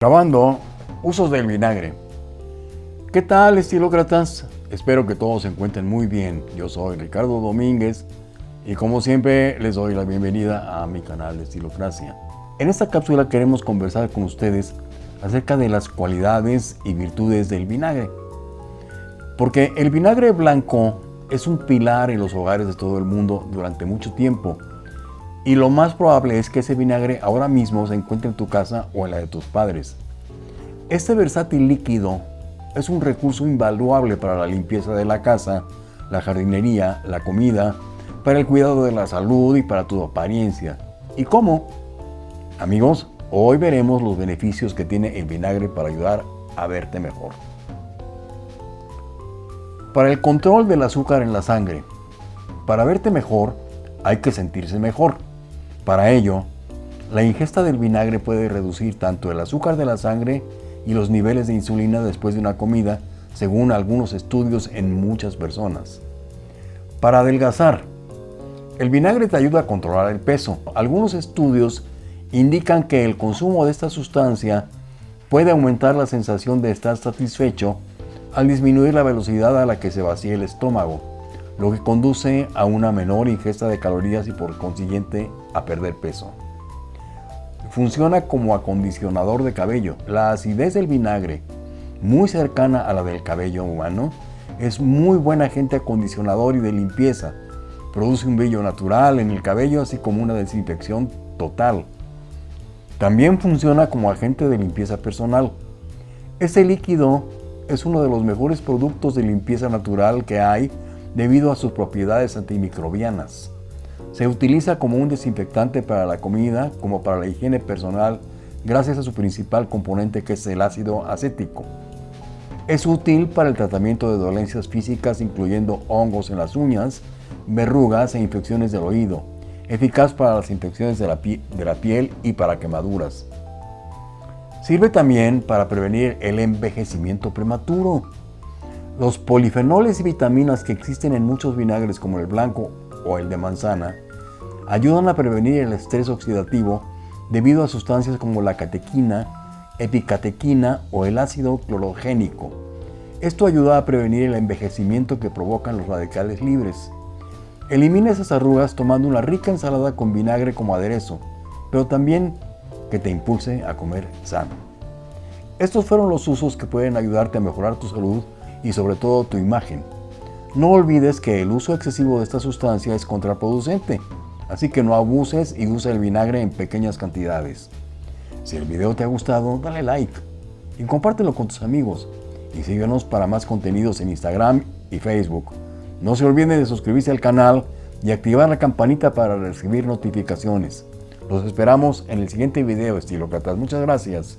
Grabando usos del vinagre. ¿Qué tal estilócratas? Espero que todos se encuentren muy bien. Yo soy Ricardo Domínguez y como siempre les doy la bienvenida a mi canal de Estilocracia. En esta cápsula queremos conversar con ustedes acerca de las cualidades y virtudes del vinagre. Porque el vinagre blanco es un pilar en los hogares de todo el mundo durante mucho tiempo y lo más probable es que ese vinagre ahora mismo se encuentre en tu casa o en la de tus padres. Este versátil líquido es un recurso invaluable para la limpieza de la casa, la jardinería, la comida, para el cuidado de la salud y para tu apariencia. ¿Y cómo? Amigos, hoy veremos los beneficios que tiene el vinagre para ayudar a verte mejor. Para el control del azúcar en la sangre. Para verte mejor, hay que sentirse mejor. Para ello, la ingesta del vinagre puede reducir tanto el azúcar de la sangre y los niveles de insulina después de una comida, según algunos estudios en muchas personas. Para adelgazar, el vinagre te ayuda a controlar el peso. Algunos estudios indican que el consumo de esta sustancia puede aumentar la sensación de estar satisfecho al disminuir la velocidad a la que se vacía el estómago lo que conduce a una menor ingesta de calorías y por consiguiente a perder peso. Funciona como acondicionador de cabello. La acidez del vinagre, muy cercana a la del cabello humano, es muy buen agente acondicionador y de limpieza. Produce un brillo natural en el cabello así como una desinfección total. También funciona como agente de limpieza personal. Este líquido es uno de los mejores productos de limpieza natural que hay debido a sus propiedades antimicrobianas. Se utiliza como un desinfectante para la comida como para la higiene personal gracias a su principal componente que es el ácido acético. Es útil para el tratamiento de dolencias físicas incluyendo hongos en las uñas, verrugas e infecciones del oído. Eficaz para las infecciones de la, de la piel y para quemaduras. Sirve también para prevenir el envejecimiento prematuro. Los polifenoles y vitaminas que existen en muchos vinagres como el blanco o el de manzana ayudan a prevenir el estrés oxidativo debido a sustancias como la catequina, epicatequina o el ácido clorogénico. Esto ayuda a prevenir el envejecimiento que provocan los radicales libres. Elimina esas arrugas tomando una rica ensalada con vinagre como aderezo, pero también que te impulse a comer sano. Estos fueron los usos que pueden ayudarte a mejorar tu salud y sobre todo tu imagen. No olvides que el uso excesivo de esta sustancia es contraproducente, así que no abuses y usa el vinagre en pequeñas cantidades. Si el video te ha gustado, dale like y compártelo con tus amigos y síguenos para más contenidos en Instagram y Facebook. No se olviden de suscribirse al canal y activar la campanita para recibir notificaciones. Los esperamos en el siguiente video, estilócratas. Muchas gracias.